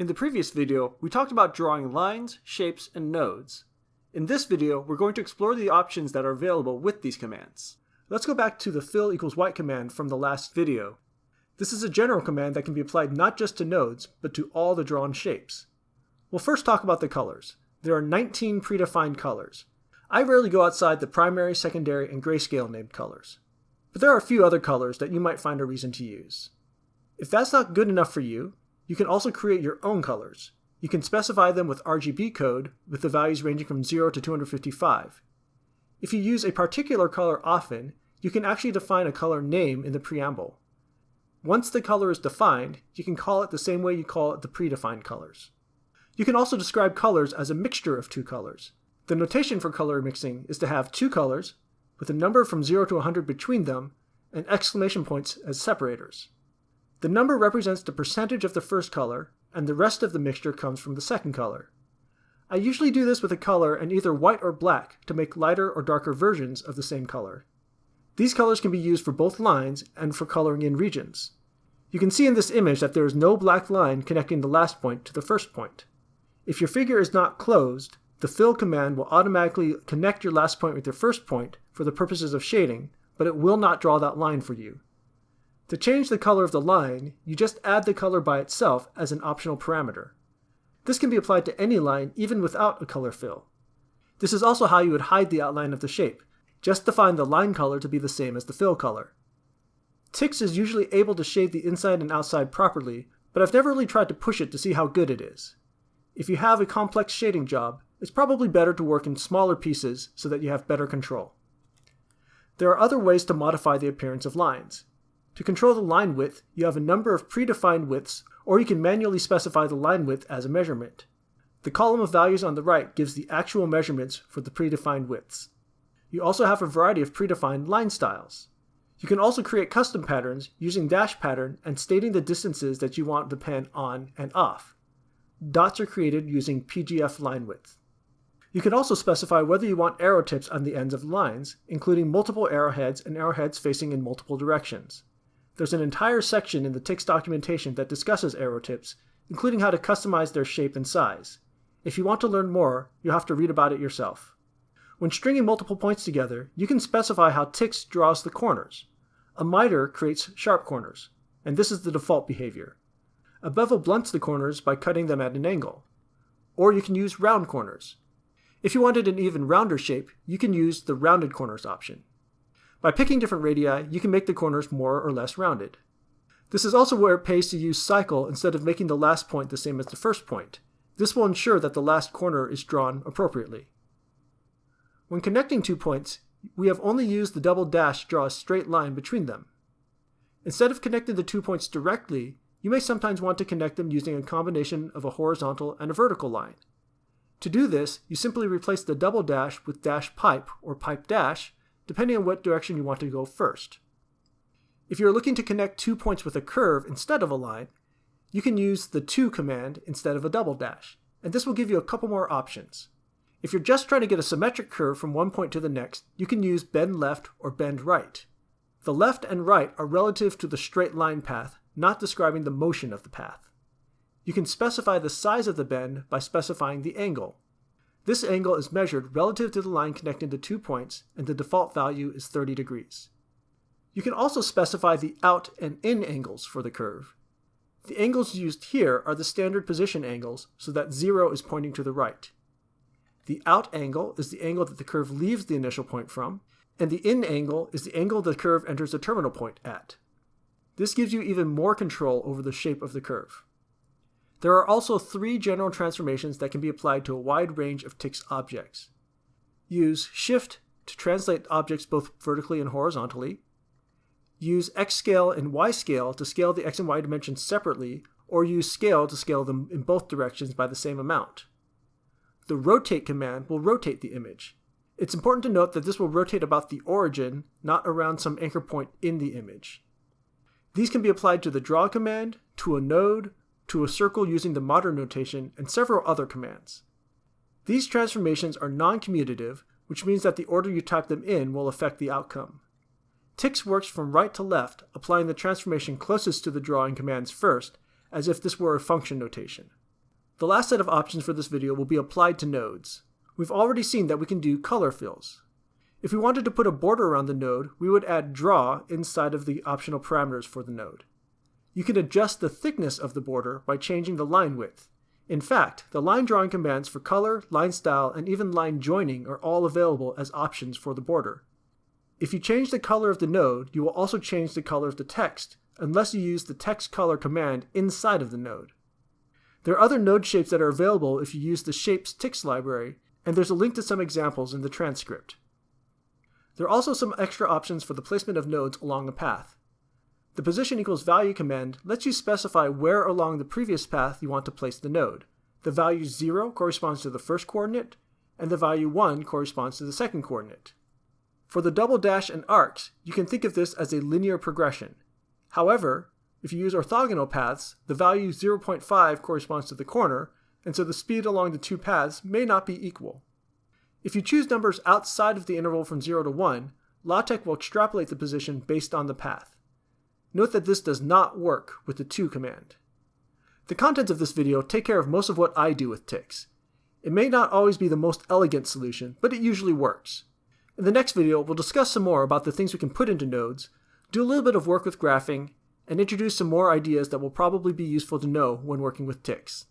In the previous video, we talked about drawing lines, shapes, and nodes. In this video, we're going to explore the options that are available with these commands. Let's go back to the fill equals white command from the last video. This is a general command that can be applied not just to nodes, but to all the drawn shapes. We'll first talk about the colors. There are 19 predefined colors. I rarely go outside the primary, secondary, and grayscale named colors. But there are a few other colors that you might find a reason to use. If that's not good enough for you, you can also create your own colors. You can specify them with RGB code with the values ranging from 0 to 255. If you use a particular color often, you can actually define a color name in the preamble. Once the color is defined, you can call it the same way you call it the predefined colors. You can also describe colors as a mixture of two colors. The notation for color mixing is to have two colors, with a number from 0 to 100 between them, and exclamation points as separators. The number represents the percentage of the first color, and the rest of the mixture comes from the second color. I usually do this with a color in either white or black to make lighter or darker versions of the same color. These colors can be used for both lines and for coloring in regions. You can see in this image that there is no black line connecting the last point to the first point. If your figure is not closed, the fill command will automatically connect your last point with your first point for the purposes of shading, but it will not draw that line for you. To change the color of the line, you just add the color by itself as an optional parameter. This can be applied to any line even without a color fill. This is also how you would hide the outline of the shape. Just define the line color to be the same as the fill color. TikZ is usually able to shade the inside and outside properly, but I've never really tried to push it to see how good it is. If you have a complex shading job, it's probably better to work in smaller pieces so that you have better control. There are other ways to modify the appearance of lines. To control the line width, you have a number of predefined widths, or you can manually specify the line width as a measurement. The column of values on the right gives the actual measurements for the predefined widths. You also have a variety of predefined line styles. You can also create custom patterns using dash pattern and stating the distances that you want the pen on and off. Dots are created using PGF line width. You can also specify whether you want arrow tips on the ends of lines, including multiple arrowheads and arrowheads facing in multiple directions. There's an entire section in the TikZ documentation that discusses arrow tips, including how to customize their shape and size. If you want to learn more, you'll have to read about it yourself. When stringing multiple points together, you can specify how TikZ draws the corners. A miter creates sharp corners, and this is the default behavior. A bevel blunts the corners by cutting them at an angle. Or you can use round corners. If you wanted an even rounder shape, you can use the rounded corners option. By picking different radii, you can make the corners more or less rounded. This is also where it pays to use cycle instead of making the last point the same as the first point. This will ensure that the last corner is drawn appropriately. When connecting two points, we have only used the double dash to draw a straight line between them. Instead of connecting the two points directly, you may sometimes want to connect them using a combination of a horizontal and a vertical line. To do this, you simply replace the double dash with dash pipe or pipe dash depending on what direction you want to go first. If you're looking to connect two points with a curve instead of a line, you can use the to command instead of a double dash, and this will give you a couple more options. If you're just trying to get a symmetric curve from one point to the next, you can use bend left or bend right. The left and right are relative to the straight line path, not describing the motion of the path. You can specify the size of the bend by specifying the angle. This angle is measured relative to the line connecting the two points, and the default value is 30 degrees. You can also specify the out and in angles for the curve. The angles used here are the standard position angles, so that 0 is pointing to the right. The out angle is the angle that the curve leaves the initial point from, and the in angle is the angle the curve enters the terminal point at. This gives you even more control over the shape of the curve. There are also three general transformations that can be applied to a wide range of TikZ objects. Use Shift to translate objects both vertically and horizontally. Use X scale and Y scale to scale the X and Y dimensions separately, or use Scale to scale them in both directions by the same amount. The Rotate command will rotate the image. It's important to note that this will rotate about the origin, not around some anchor point in the image. These can be applied to the Draw command, to a node, to a circle using the modern notation, and several other commands. These transformations are non-commutative, which means that the order you type them in will affect the outcome. TikZ works from right to left, applying the transformation closest to the drawing commands first, as if this were a function notation. The last set of options for this video will be applied to nodes. We've already seen that we can do color fills. If we wanted to put a border around the node, we would add draw inside of the optional parameters for the node. You can adjust the thickness of the border by changing the line width. In fact, the line drawing commands for color, line style, and even line joining are all available as options for the border. If you change the color of the node, you will also change the color of the text, unless you use the text color command inside of the node. There are other node shapes that are available if you use the Shapes TikZ library, and there's a link to some examples in the transcript. There are also some extra options for the placement of nodes along a path. The position equals value command lets you specify where along the previous path you want to place the node. The value 0 corresponds to the first coordinate, and the value 1 corresponds to the second coordinate. For the double dash and arcs, you can think of this as a linear progression. However, if you use orthogonal paths, the value 0.5 corresponds to the corner, and so the speed along the two paths may not be equal. If you choose numbers outside of the interval from 0 to 1, LaTeX will extrapolate the position based on the path. Note that this does not work with the to command. The contents of this video take care of most of what I do with TikZ. It may not always be the most elegant solution, but it usually works. In the next video, we'll discuss some more about the things we can put into nodes, do a little bit of work with graphing, and introduce some more ideas that will probably be useful to know when working with TikZ.